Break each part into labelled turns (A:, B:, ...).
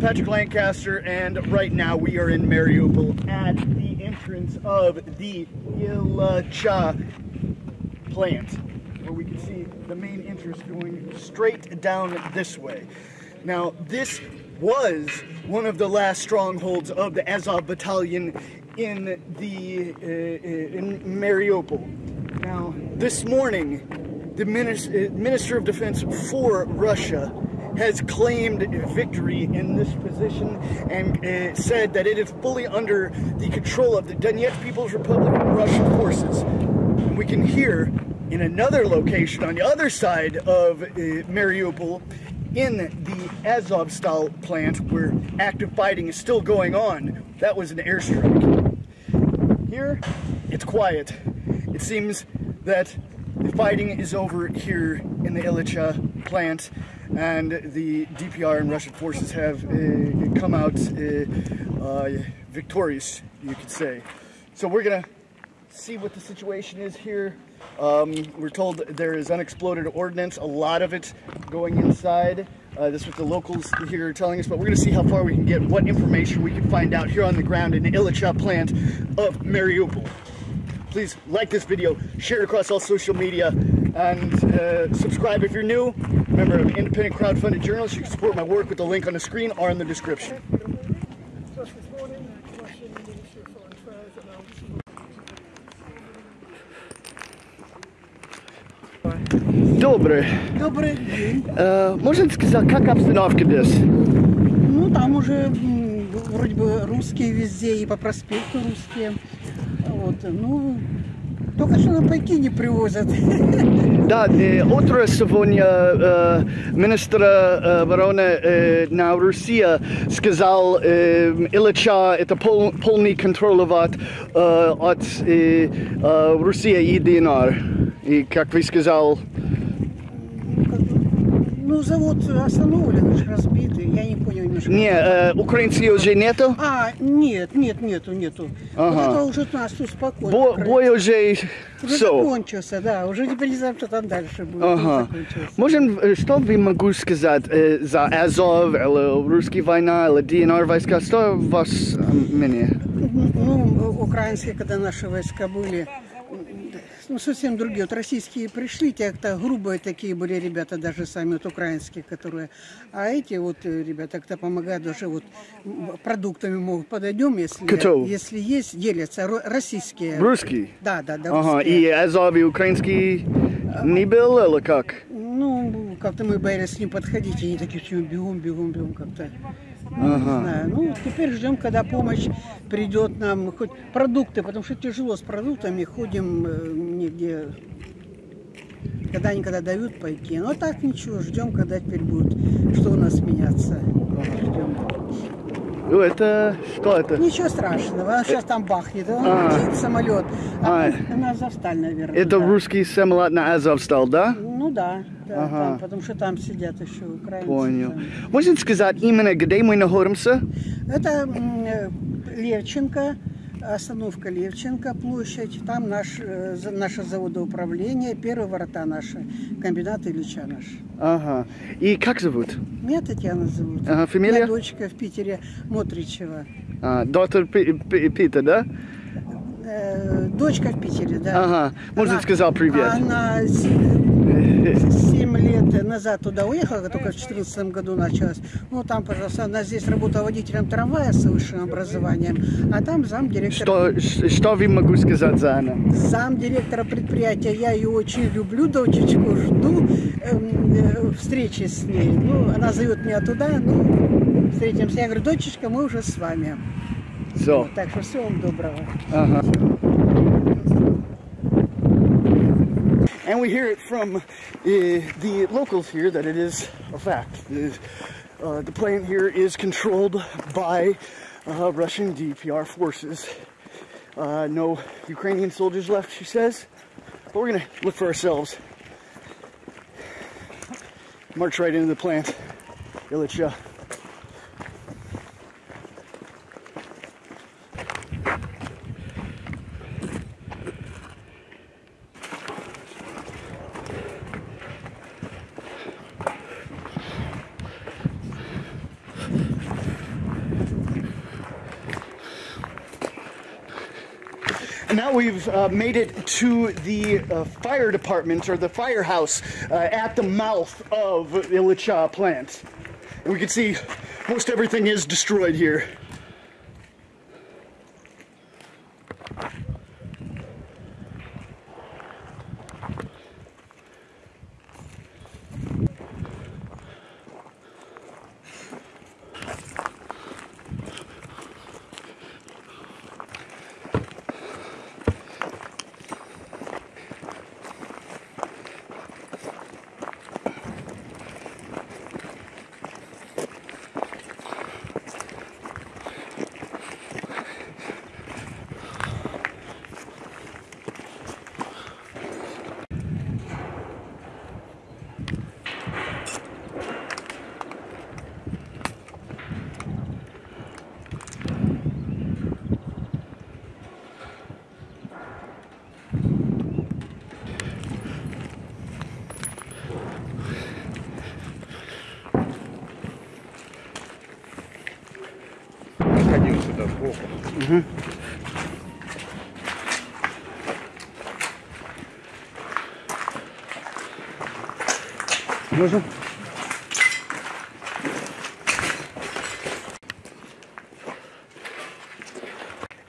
A: Patrick Lancaster, and right now we are in Mariupol at the entrance of the Ilcha plant, where we can see the main entrance going straight down this way. Now, this was one of the last strongholds of the Azov battalion in the uh in Mariupol. Now, this morning, the Minister, uh, Minister of Defense for Russia has claimed victory in this position and uh, said that it is fully under the control of the Donetsk People's Republic and Russian forces. And we can hear in another location on the other side of uh, Mariupol in the Azovstal plant where active fighting is still going on. That was an airstrike. Here, it's quiet. It seems that fighting is over here in the Ilcha plant and the DPR and Russian forces have uh, come out uh, uh, victorious, you could say. So we're gonna see what the situation is here. Um, we're told there is unexploded ordnance, a lot of it going inside. Uh, this is what the locals here are telling us, but we're going to see how far we can get, what information we can find out here on the ground in the Ilcha plant of Mariupol Please like this video, share it across all social media, and uh, subscribe if you're new. Remember, I'm an independent crowdfunded journalist. You can support my work with the link on the screen or in the description. Добрый.
B: Добрый день.
A: Э, можно сказать, как обстановка здесь?
B: Ну, там уже вроде бы русские везде, и по проспекту русские. Вот, ну, только что на пайки не привозят.
A: Да, утро сегодня э, министр э, обороны э, на России сказал, Ильича это пол, полный контролировать э, от России и ДНР. И как вы сказал,
B: Ну, завод остановлен, уж разбитый, я не понял немножко.
A: не, э, украинцев уже нету?
B: А, нет, нет, нету, нету.
A: Ага.
B: Вот это уже нас успокоит.
A: Бо, бой уже
B: Уже
A: все.
B: закончился, да, уже теперь не знаю, что там дальше будет.
A: Ага. Можем, э, что вы могу сказать э, за Азов, или русские война, или ДНР войска, что у вас э, мнение?
B: Ну, украинские, когда наши войска были, ну, совсем другие. Вот российские пришли, те как-то грубые такие были ребята, даже сами вот украинские, которые. А эти вот э, ребята как-то помогают даже вот продуктами могут подойдем, если,
A: Кто?
B: если есть, делятся. Ро- Российские.
A: Русский?
B: Да, да, да.
A: Ага,
B: русские.
A: и Азов и украинский не был, или как?
B: Ну, как-то мы боялись с ним подходить, и они такие все бегом, бегом, бегом как-то. Ну,
A: Ага.
B: не знаю. Ну, теперь ждем, когда помощь придет нам, хоть продукты, потому что тяжело с продуктами, ходим э, нигде, когда никогда дают пайки. Но так ничего, ждем, когда теперь будет, что у нас меняться. Ждем.
A: Ну, это, что это?
B: Ничего страшного, сейчас там бахнет, он
A: А.
B: летит самолет, а,
A: А.
B: на Азовсталь, наверное.
A: Это
B: да.
A: русский самолет на Азов стал, да?
B: Ну да, да
A: Ага.
B: там, потому что там сидят еще украинцы.
A: Понял.
B: там.
A: Можно сказать именно, где мы находимся?
B: Это э, Левченко, остановка Левченко, площадь. Там наш, э, наше заводоуправление, первые ворота наши, комбинат Ильича наш.
A: Ага. И как зовут?
B: Меня Татьяна зовут.
A: Ага, фамилия?
B: меня дочка в Питере, Мотричева.
A: А, доктор Пи- Пи- Питер, да?
B: Э, дочка в Питере, да.
A: Ага. Может,
B: Она-
A: сказал привет.
B: Она лет назад туда уехала, только в 2014 году началась. Ну, там, пожалуйста, она здесь работала водителем трамвая с высшим образованием, а там замдиректора
A: Что, что вы могу сказать за она?
B: зам директора предприятия. Я ее очень люблю, дочечку, жду эм, э, встречи с ней. Ну, она зовет меня туда, ну, встретимся. Я говорю, дочечка, мы уже с вами.
A: So.
B: Так что всего вам доброго.
A: Uh-huh. And we hear it from uh, the locals here that it is a fact. Uh, the plant here is controlled by uh, Russian DPR forces. Uh, no Ukrainian soldiers left, she says. But we're gonna look for ourselves. March right into the plant. Ilitcha. Now we've uh, made it to the uh, fire department or the firehouse uh, at the mouth of Ilicha plant. And we can see most everything is destroyed here.
C: Ходил сюда сбоку.
A: Можно?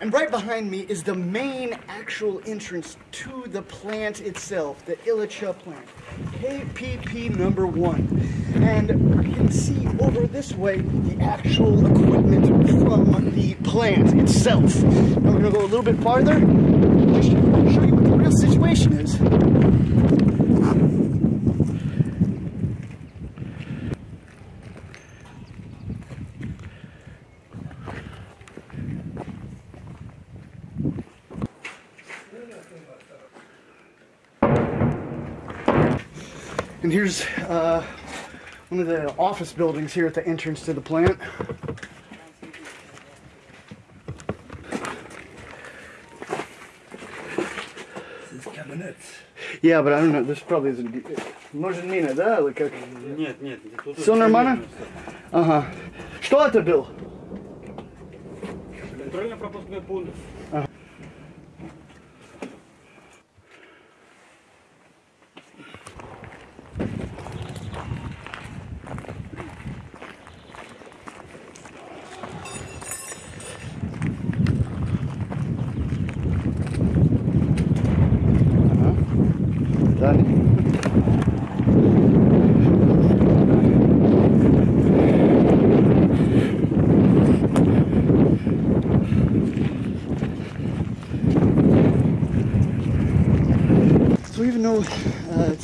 A: And right behind me is the main actual entrance to the plant itself, the Ilicha plant, KPP number one. And you can see over this way the actual equipment from the plant itself. Now we're gonna go a little bit farther, just to show you what the real situation is. And here's uh, one of the office buildings here at the entrance to the plant. Yeah, but I don't know. This probably isn't. Может мина, да? Или как?
C: Нет, нет, тут
A: Всё нормально? Ага. Что это был?
C: Контрольно-пропускной пункт.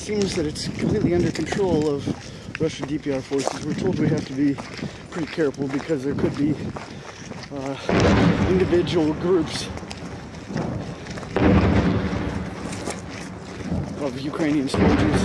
A: Seems that it's completely under control of Russian DPR forces, we're told we have to be pretty careful because there could be uh, individual groups of Ukrainian soldiers,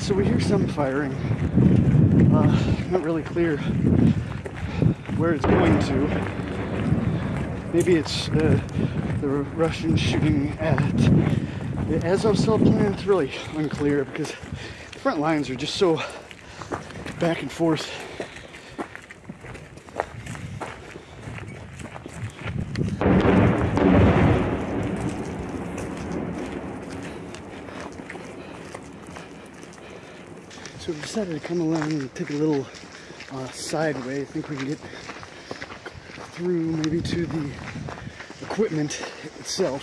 A: So we hear some firing. Uh, not really clear where it's going to. Maybe it's uh, the Russians shooting at the Azovstal plant. It's really unclear because the front lines are just so back and forth. Decided to come along and take a little uh, side way. I think we can get through maybe to the equipment itself.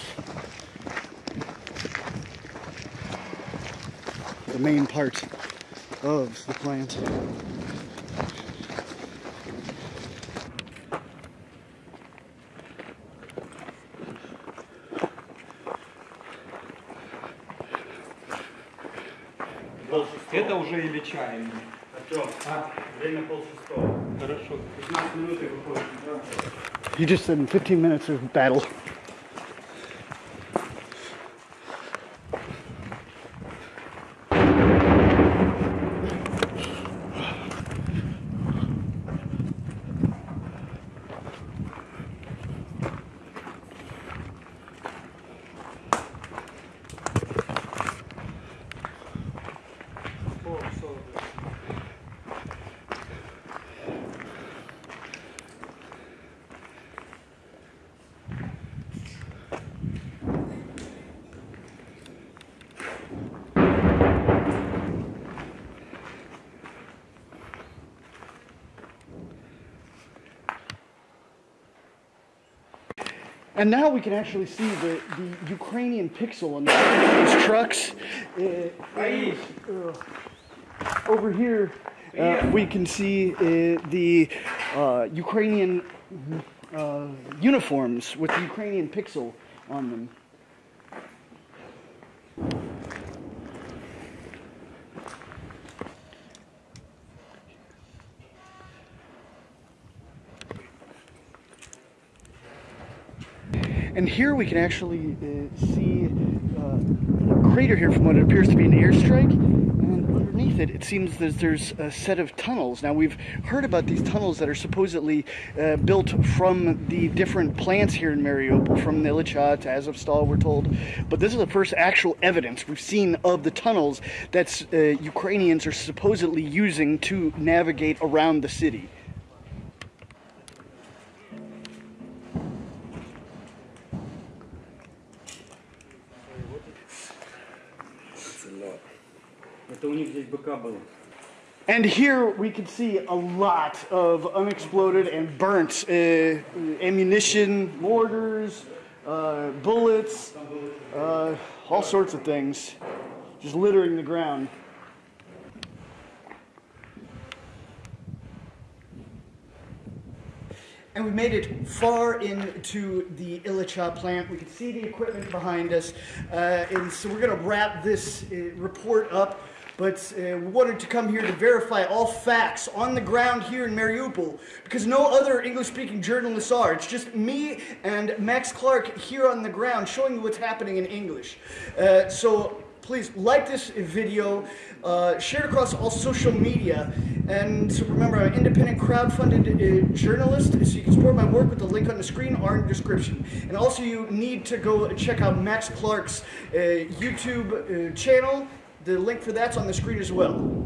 A: The main part of the plant.
C: полшестого.
D: Это уже или чай.
C: Артем,
D: А,
C: время полшестого.
D: хорошо.
C: 15 минут и выходим.
A: He just said in 15 minutes of battle. And now we can actually see the, the Ukrainian pixel on these trucks. Uh, and, uh, over here, uh, we can see uh, the uh, Ukrainian uh, uniforms with the Ukrainian pixel on them. And here we can actually uh, see uh, a crater here from what appears to be an airstrike. And underneath it, it seems that there's a set of tunnels. Now, we've heard about these tunnels that are supposedly uh, built from the different plants here in Mariupol, from Illichat to Azovstal, we're told. But this is the first actual evidence we've seen of the tunnels that uh, Ukrainians are supposedly using to navigate around the city.
C: rubble.
A: And here we can see a lot of unexploded and burnt uh, ammunition, mortars, uh, bullets, uh, all sorts of things, just littering the ground. And we made it far into the Illicha plant. We can see the equipment behind us. Uh, and so we're going to wrap this uh, report up but uh, we wanted to come here to verify all facts on the ground here in Mariupol because no other English speaking journalists are. It's just me and Max Clark here on the ground showing you what's happening in English. Uh, so please like this video, uh, share it across all social media, and remember, I'm an independent crowd-funded uh, journalist, so you can support my work with the link on the screen or in the description. And also, you need to go check out Max Clark's uh, YouTube uh, channel. The link for that's on the screen as well.